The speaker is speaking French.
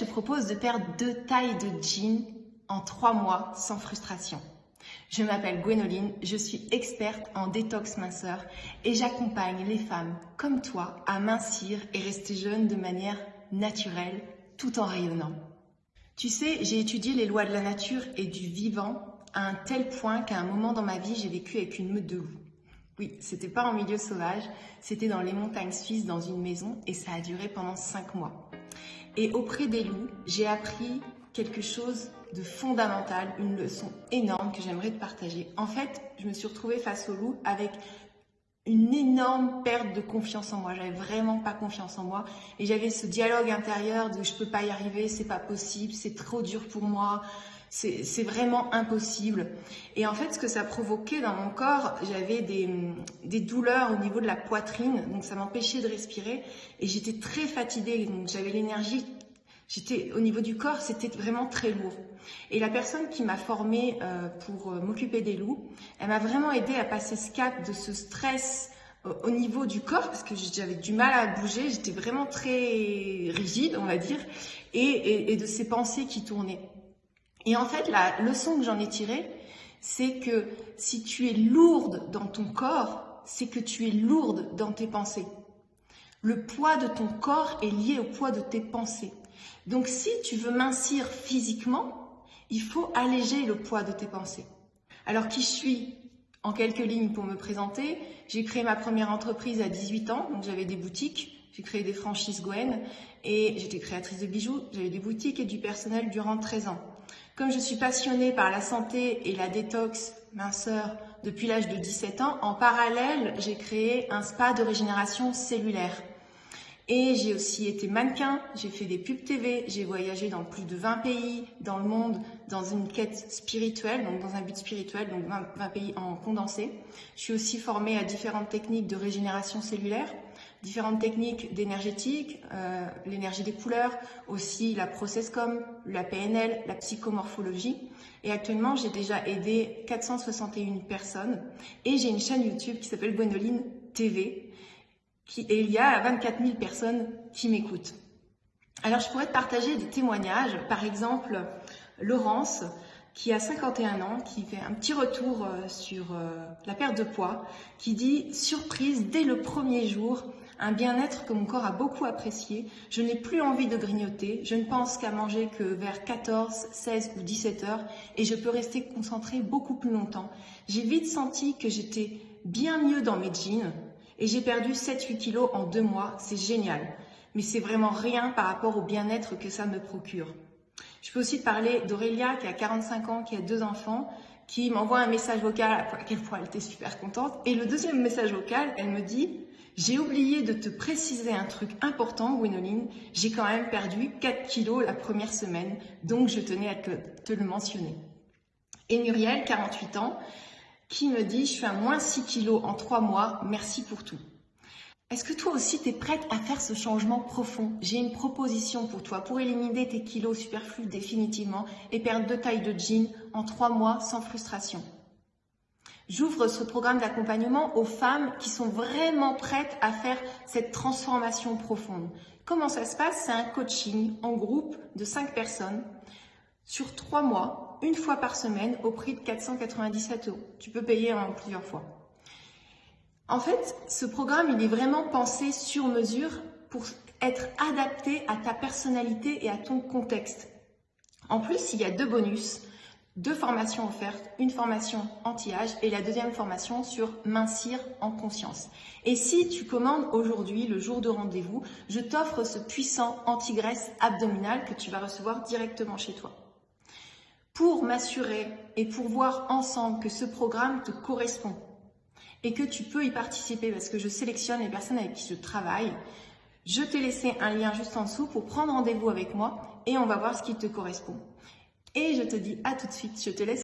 te propose de perdre deux tailles de jeans en trois mois sans frustration. Je m'appelle Gwénoline, je suis experte en détox minceur et j'accompagne les femmes comme toi à mincir et rester jeune de manière naturelle tout en rayonnant. Tu sais, j'ai étudié les lois de la nature et du vivant à un tel point qu'à un moment dans ma vie, j'ai vécu avec une meute de loups. Oui, c'était pas en milieu sauvage, c'était dans les montagnes suisses dans une maison et ça a duré pendant cinq mois. Et auprès des loups, j'ai appris quelque chose de fondamental, une leçon énorme que j'aimerais te partager. En fait, je me suis retrouvée face aux loups avec une énorme perte de confiance en moi. J'avais vraiment pas confiance en moi et j'avais ce dialogue intérieur de je peux pas y arriver, c'est pas possible, c'est trop dur pour moi, c'est vraiment impossible. Et en fait, ce que ça provoquait dans mon corps, j'avais des, des, douleurs au niveau de la poitrine, donc ça m'empêchait de respirer et j'étais très fatiguée, donc j'avais l'énergie J'étais au niveau du corps, c'était vraiment très lourd. Et la personne qui m'a formée euh, pour euh, m'occuper des loups, elle m'a vraiment aidé à passer ce cap de ce stress euh, au niveau du corps parce que j'avais du mal à bouger, j'étais vraiment très rigide, on va dire, et, et de ces pensées qui tournaient. Et en fait, la leçon que j'en ai tirée, c'est que si tu es lourde dans ton corps, c'est que tu es lourde dans tes pensées. Le poids de ton corps est lié au poids de tes pensées. Donc si tu veux mincir physiquement, il faut alléger le poids de tes pensées. Alors qui je suis En quelques lignes pour me présenter, j'ai créé ma première entreprise à 18 ans, donc j'avais des boutiques, j'ai créé des franchises Gwen et j'étais créatrice de bijoux, j'avais des boutiques et du personnel durant 13 ans. Comme je suis passionnée par la santé et la détox minceur depuis l'âge de 17 ans, en parallèle, j'ai créé un spa de régénération cellulaire. Et j'ai aussi été mannequin, j'ai fait des pubs TV, j'ai voyagé dans plus de 20 pays dans le monde dans une quête spirituelle, donc dans un but spirituel, donc 20, pays en condensé. Je suis aussi formée à différentes techniques de régénération cellulaire, différentes techniques d'énergétique, euh, l'énergie des couleurs, aussi la processcom, la PNL, la psychomorphologie. Et actuellement, j'ai déjà aidé 461 personnes et j'ai une chaîne YouTube qui s'appelle Gwenoline TV et il y a 24 000 personnes qui m'écoutent. Alors, je pourrais te partager des témoignages. Par exemple, Laurence, qui a 51 ans, qui fait un petit retour euh, sur euh, la perte de poids, qui dit « Surprise, dès le premier jour, un bien-être que mon corps a beaucoup apprécié. Je n'ai plus envie de grignoter. Je ne pense qu'à manger que vers 14, 16 ou 17 heures et je peux rester concentrée beaucoup plus longtemps. J'ai vite senti que j'étais bien mieux dans mes jeans, et j'ai perdu 7-8 kilos en deux mois, c'est génial. Mais c'est vraiment rien par rapport au bien-être que ça me procure. Je peux aussi te parler d'Aurélia qui a 45 ans, qui a deux enfants, qui m'envoie un message vocal à quel point elle était super contente. Et le deuxième message vocal, elle me dit j'ai oublié de te préciser un truc important, Gwénoline. J'ai quand même perdu 4 kilos la première semaine, donc je tenais à te, le mentionner. Et Muriel, 48 ans, qui me dit je fais un moins 6 kilos en 3 mois, merci pour tout. Est-ce que toi aussi tu es prête à faire ce changement profond? J'ai une proposition pour toi pour éliminer tes kilos superflus définitivement et perdre deux tailles de jeans en 3 mois sans frustration. J'ouvre ce programme d'accompagnement aux femmes qui sont vraiment prêtes à faire cette transformation profonde. Comment ça se passe? C'est un coaching en groupe de 5 personnes sur 3 mois une fois par semaine au prix de 497 euros. Tu peux payer en plusieurs fois. En fait, ce programme, il est vraiment pensé sur mesure pour être adapté à ta personnalité et à ton contexte. En plus, il y a deux bonus, deux formations offertes, une formation anti-âge et la deuxième formation sur mincir en conscience. Et si tu commandes aujourd'hui, le jour de rendez-vous, je t'offre ce puissant anti-graisse abdominal que tu vas recevoir directement chez toi pour m'assurer et pour voir ensemble que ce programme te correspond et que tu peux y participer parce que je sélectionne les personnes avec qui je travaille. Je t'ai laissé un lien juste en dessous pour prendre rendez-vous avec moi et on va voir ce qui te correspond. Et je te dis à tout de suite, je te laisse